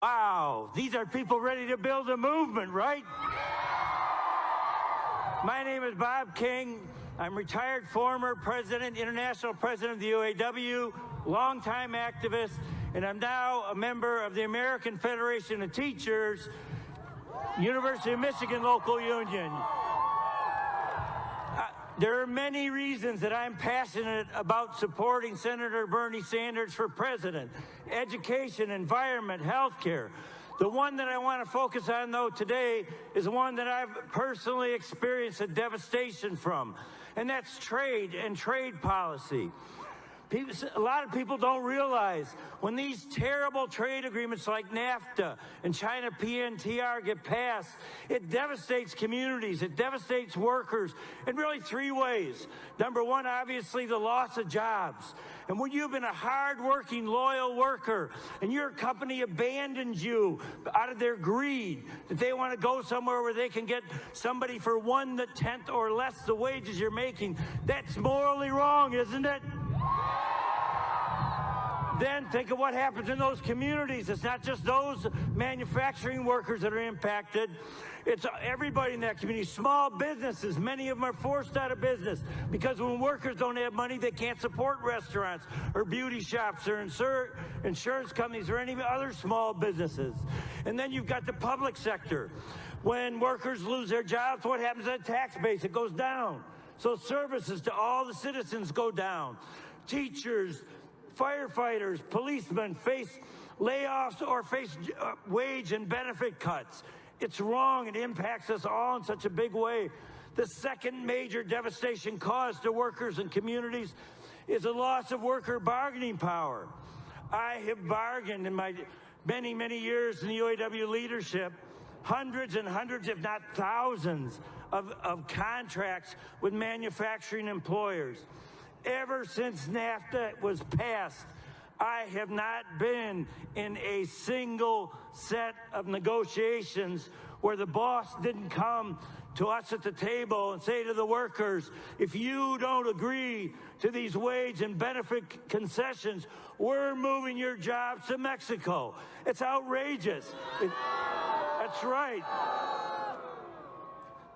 Wow, these are people ready to build a movement, right? My name is Bob King. I'm retired former president, international president of the UAW, longtime activist, and I'm now a member of the American Federation of Teachers, University of Michigan Local Union. Uh, there are many reasons that I'm passionate about supporting Senator Bernie Sanders for president. Education, environment, healthcare. The one that I want to focus on, though, today is one that I've personally experienced a devastation from, and that's trade and trade policy. People, a lot of people don't realize when these terrible trade agreements like NAFTA and China PNTR get passed, it devastates communities, it devastates workers in really three ways. Number one, obviously, the loss of jobs. And when you've been a hard-working, loyal worker and your company abandons you out of their greed, that they want to go somewhere where they can get somebody for one the tenth or less the wages you're making, that's morally wrong, isn't it? Then think of what happens in those communities. It's not just those manufacturing workers that are impacted. It's uh, everybody in that community. Small businesses, many of them are forced out of business because when workers don't have money, they can't support restaurants or beauty shops or insur insurance companies or any other small businesses. And then you've got the public sector. When workers lose their jobs, what happens to the tax base? It goes down. So services to all the citizens go down. Teachers, firefighters, policemen face layoffs or face uh, wage and benefit cuts. It's wrong. It impacts us all in such a big way. The second major devastation caused to workers and communities is a loss of worker bargaining power. I have bargained in my many, many years in the UAW leadership, hundreds and hundreds, if not thousands, of, of contracts with manufacturing employers. Ever since NAFTA was passed, I have not been in a single set of negotiations where the boss didn't come to us at the table and say to the workers, if you don't agree to these wage and benefit concessions, we're moving your jobs to Mexico. It's outrageous. It, that's right.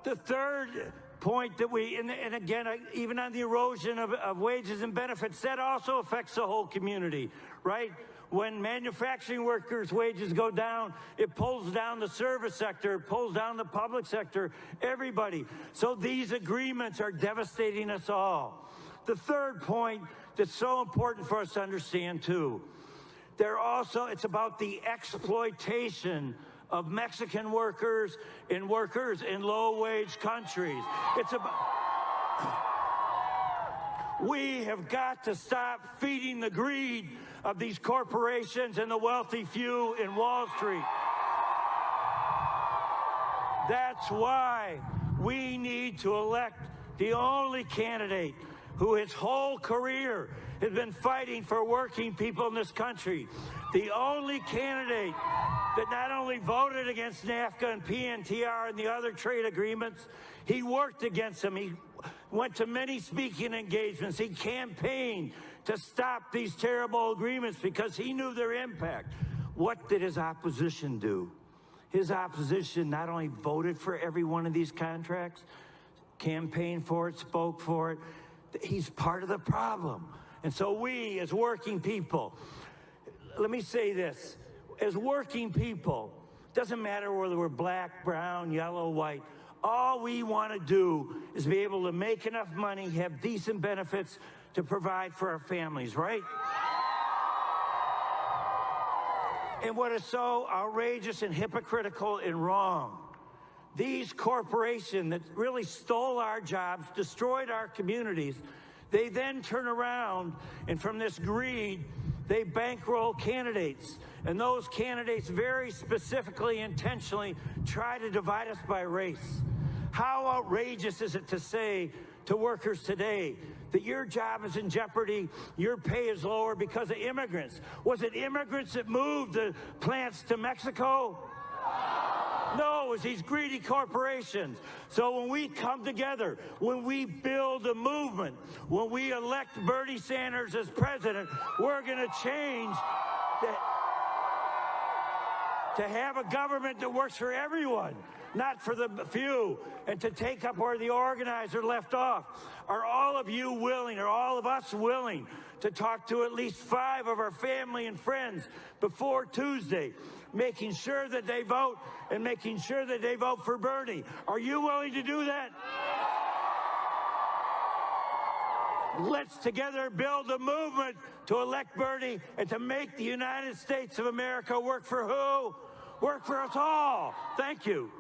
The third point that we, and, and again, uh, even on the erosion of, of wages and benefits, that also affects the whole community, right? When manufacturing workers' wages go down, it pulls down the service sector, it pulls down the public sector, everybody. So these agreements are devastating us all. The third point that's so important for us to understand too, they're also, it's about the exploitation of Mexican workers and workers in low-wage countries. It's about... We have got to stop feeding the greed of these corporations and the wealthy few in Wall Street. That's why we need to elect the only candidate who his whole career has been fighting for working people in this country. The only candidate that not only voted against NAFTA and PNTR and the other trade agreements, he worked against them. He went to many speaking engagements. He campaigned to stop these terrible agreements because he knew their impact. What did his opposition do? His opposition not only voted for every one of these contracts, campaigned for it, spoke for it, he's part of the problem. And so we, as working people, let me say this, as working people, doesn't matter whether we're black, brown, yellow, white, all we want to do is be able to make enough money, have decent benefits to provide for our families, right? And what is so outrageous and hypocritical and wrong, these corporations that really stole our jobs, destroyed our communities, they then turn around and from this greed, they bankroll candidates. And those candidates very specifically, intentionally try to divide us by race. How outrageous is it to say to workers today that your job is in jeopardy, your pay is lower because of immigrants? Was it immigrants that moved the plants to Mexico? No, it's these greedy corporations. So when we come together, when we build a movement, when we elect Bernie Sanders as president, we're going to change that. To have a government that works for everyone, not for the few, and to take up where the organizer left off. Are all of you willing, are all of us willing to talk to at least five of our family and friends before Tuesday, making sure that they vote and making sure that they vote for Bernie? Are you willing to do that? Let's together build a movement to elect Bernie and to make the United States of America work for who? Work for us all. Thank you.